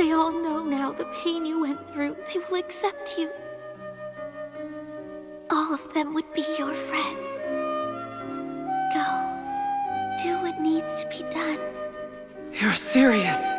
They all know now the pain you went through. They will accept you. All of them would be your friend. Go. Do what needs to be done. You're serious.